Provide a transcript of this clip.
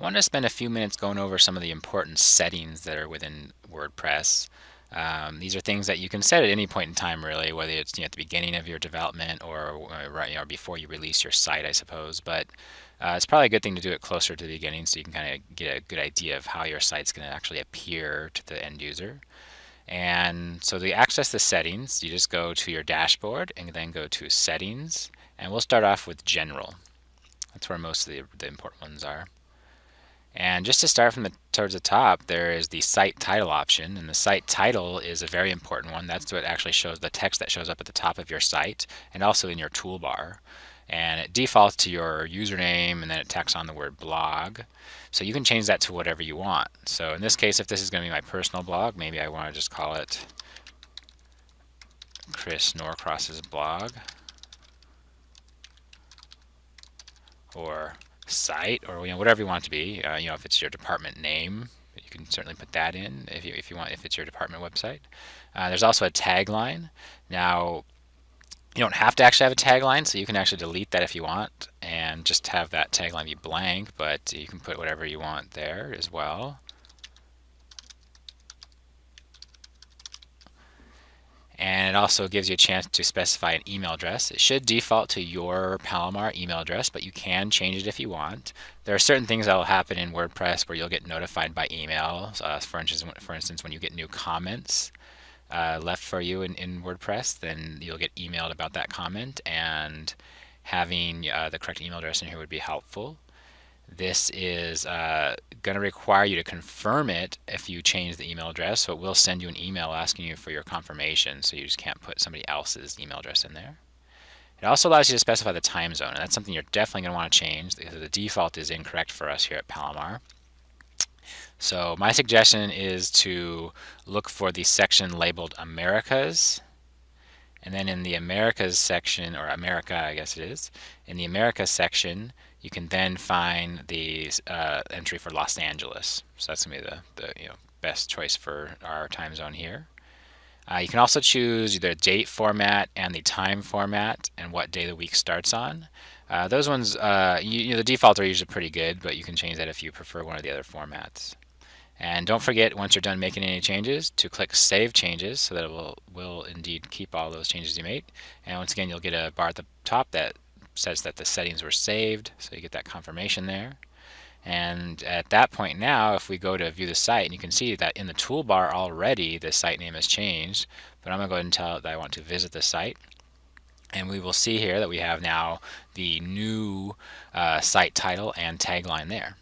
I want to spend a few minutes going over some of the important settings that are within WordPress. Um, these are things that you can set at any point in time, really, whether it's you know, at the beginning of your development or right, you know, before you release your site, I suppose. But uh, it's probably a good thing to do it closer to the beginning so you can kind of get a good idea of how your site's going to actually appear to the end user. And so to access the settings, you just go to your dashboard and then go to settings. And we'll start off with general. That's where most of the, the important ones are. And just to start from the towards the top, there is the site title option, and the site title is a very important one. That's what actually shows the text that shows up at the top of your site and also in your toolbar. And it defaults to your username and then it tacks on the word blog. So you can change that to whatever you want. So in this case, if this is going to be my personal blog, maybe I want to just call it Chris Norcross's blog. Or site or you know whatever you want it to be. Uh, you know if it's your department name, you can certainly put that in if you if you want if it's your department website. Uh, there's also a tagline. Now you don't have to actually have a tagline, so you can actually delete that if you want and just have that tagline be blank, but you can put whatever you want there as well. and it also gives you a chance to specify an email address. It should default to your Palomar email address, but you can change it if you want. There are certain things that will happen in WordPress where you'll get notified by email. Uh, for, instance, for instance, when you get new comments uh, left for you in, in WordPress, then you'll get emailed about that comment, and having uh, the correct email address in here would be helpful. This is uh, going to require you to confirm it if you change the email address. So it will send you an email asking you for your confirmation. So you just can't put somebody else's email address in there. It also allows you to specify the time zone. And that's something you're definitely going to want to change because the default is incorrect for us here at Palomar. So my suggestion is to look for the section labeled Americas. And then in the Americas section, or America I guess it is, in the America section, you can then find the uh, entry for Los Angeles. So that's going to be the, the you know, best choice for our time zone here. Uh, you can also choose the date format and the time format and what day the week starts on. Uh, those ones, uh, you, you know, the default are usually pretty good, but you can change that if you prefer one of the other formats. And don't forget, once you're done making any changes, to click Save Changes so that it will, will indeed keep all those changes you made. And once again, you'll get a bar at the top that says that the settings were saved, so you get that confirmation there. And at that point now, if we go to view the site, and you can see that in the toolbar already, the site name has changed. But I'm going to go ahead and tell it that I want to visit the site. And we will see here that we have now the new uh, site title and tagline there.